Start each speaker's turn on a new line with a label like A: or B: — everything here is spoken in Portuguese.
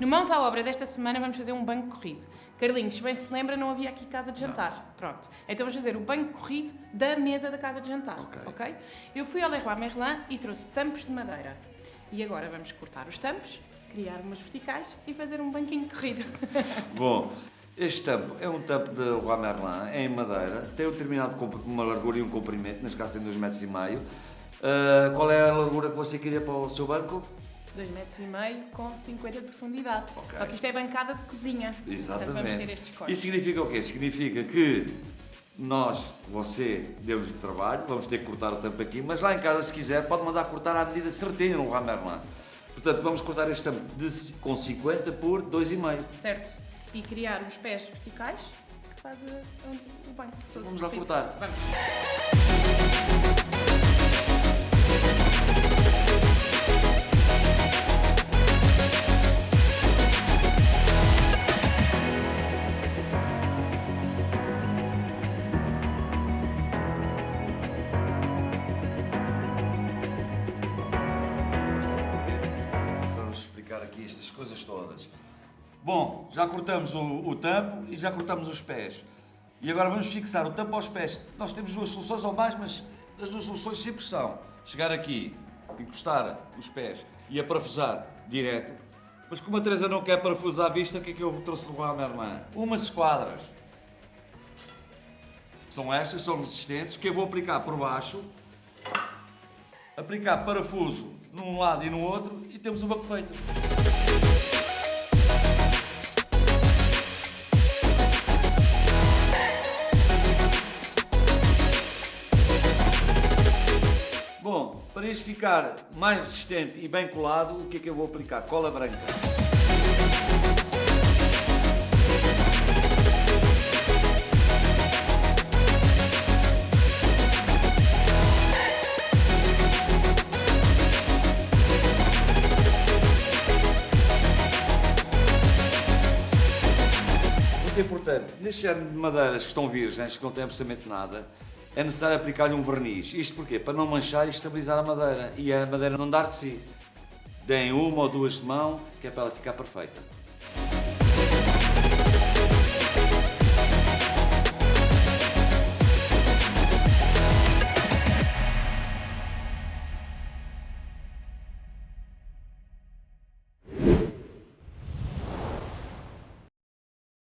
A: No Mãos à Obra desta semana vamos fazer um banco corrido. Carlinhos, se bem se lembra, não havia aqui casa de jantar. Pronto. Então vamos fazer o banco corrido da mesa da casa de jantar.
B: Ok.
A: ok? Eu fui ao Leroy Merlin e trouxe tampos de madeira. E agora vamos cortar os tampos, criar umas verticais e fazer um banquinho corrido.
B: Bom, este tampo é um tampo de Roi Merlin, é em madeira, tem um determinado uma largura e um comprimento, neste caso tem 2,5 metros. e meio. Ah, qual é a largura que você queria para o seu banco?
A: 2 metros e meio com 50 de profundidade.
B: Ok.
A: Só que isto é bancada de cozinha. Portanto, vamos ter estes cortes.
B: Isso significa o quê? Significa que nós, você, deu-nos trabalho, vamos ter que cortar o tampo aqui, mas lá em casa, se quiser, pode mandar cortar à medida certinha no Roi Merlin. Portanto, vamos cortar este tampo de, com 50 por 2,5.
A: Certo? E criar os pés verticais que faz o- o banco todo.
B: Vamos lá cortar.
A: Vamos.
B: Aqui estas coisas todas. Bom, já cortamos o, o tampo e já cortamos os pés. E agora vamos fixar o tampo aos pés. Nós temos duas soluções ou mais, mas as duas soluções sempre são chegar aqui, encostar os pés e a parafusar direto. Mas como a Teresa não quer parafusar à vista, o que é que eu trouxe do Roi Merlin? Umas esquadras. São estas, são resistentes, que eu vou aplicar por baixo aplicar parafuso num lado e no outro temos o banco feito. Bom, para isto ficar mais resistente e bem colado, o que é que eu vou aplicar? Cola branca. Muito importante, neste género de madeiras que estão virgens, que não têm absolutamente nada, é necessário aplicar-lhe um verniz. Isto porquê? Para não manchar e estabilizar a madeira e a madeira não dar de si. Deem uma ou duas de mão, que é para ela ficar perfeita.